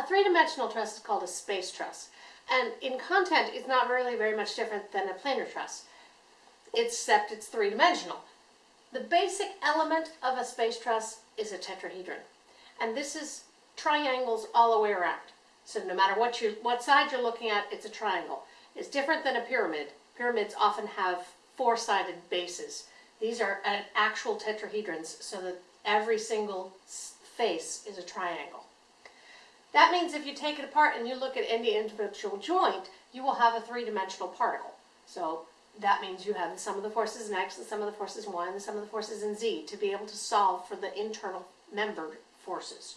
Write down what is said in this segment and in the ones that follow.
A three-dimensional truss is called a space truss. And in content, it's not really very much different than a planar truss, except it's three-dimensional. The basic element of a space truss is a tetrahedron. And this is triangles all the way around. So no matter what, you, what side you're looking at, it's a triangle. It's different than a pyramid. Pyramids often have four-sided bases. These are actual tetrahedrons so that every single face is a triangle. That means if you take it apart and you look at any individual joint, you will have a three-dimensional particle. So that means you have the sum of the forces in x, the sum of the forces in y, and the sum of the forces in z to be able to solve for the internal membered forces.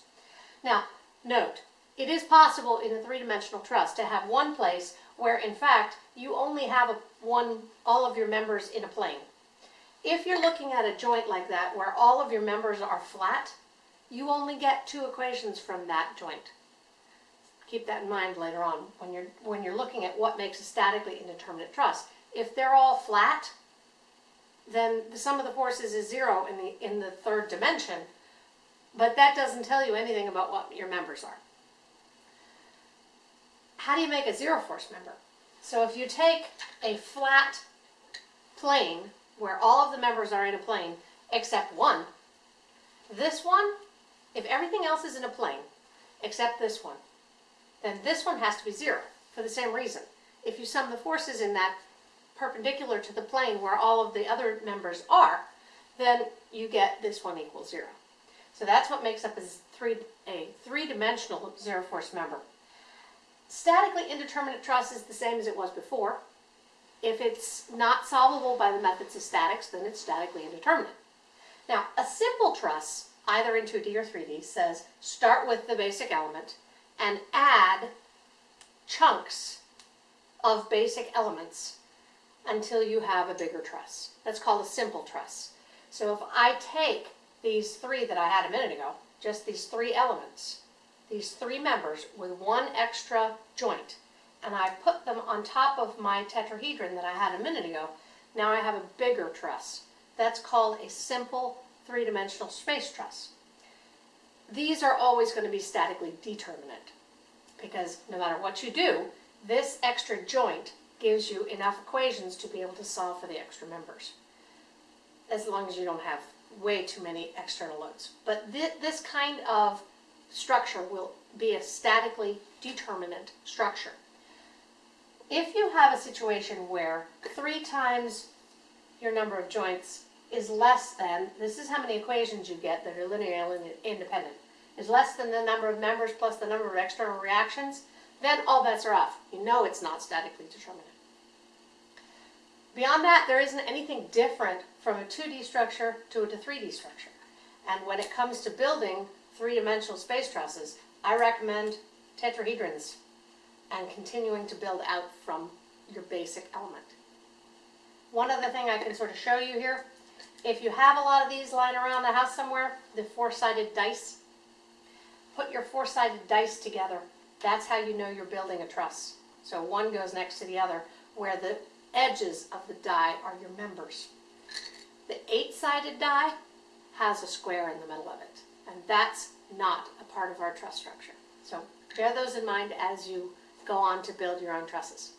Now, note, it is possible in a three-dimensional truss to have one place where, in fact, you only have a, one, all of your members in a plane. If you're looking at a joint like that where all of your members are flat, you only get two equations from that joint. Keep that in mind later on when you're, when you're looking at what makes a statically indeterminate truss. If they're all flat, then the sum of the forces is zero in the, in the third dimension, but that doesn't tell you anything about what your members are. How do you make a zero force member? So if you take a flat plane where all of the members are in a plane except one, this one, if everything else is in a plane except this one, then this one has to be zero for the same reason. If you sum the forces in that perpendicular to the plane where all of the other members are, then you get this one equals zero. So that's what makes up a, three, three-dimensional zero-force member. Statically indeterminate truss is the same as it was before. If it's not solvable by the methods of statics, then it's statically indeterminate. Now, a simple truss, either in 2D or 3D, says start with the basic element and add chunks of basic elements until you have a bigger truss. That's called a simple truss. So if I take these three that I had a minute ago, just these three elements, these three members with one extra joint, and I put them on top of my tetrahedron that I had a minute ago, now I have a bigger truss. That's called a simple three-dimensional space truss. These are always going to be statically determinate because no matter what you do, this extra joint gives you enough equations to be able to solve for the extra members, as long as you don't have way too many external loads. But th this kind of structure will be a statically determinate structure. If you have a situation where three times your number of joints is less than, this is how many equations you get that are linearly independent, is less than the number of members plus the number of external reactions, then all bets are off. You know it's not statically determinate. Beyond that, there isn't anything different from a 2D structure to a 3D structure. And when it comes to building three-dimensional space trusses, I recommend tetrahedrons and continuing to build out from your basic element. One other thing I can sort of show you here, if you have a lot of these lying around the house somewhere, the four-sided dice, put your four-sided dice together. That's how you know you're building a truss. So one goes next to the other, where the edges of the die are your members. The eight-sided die has a square in the middle of it, and that's not a part of our truss structure. So bear those in mind as you go on to build your own trusses.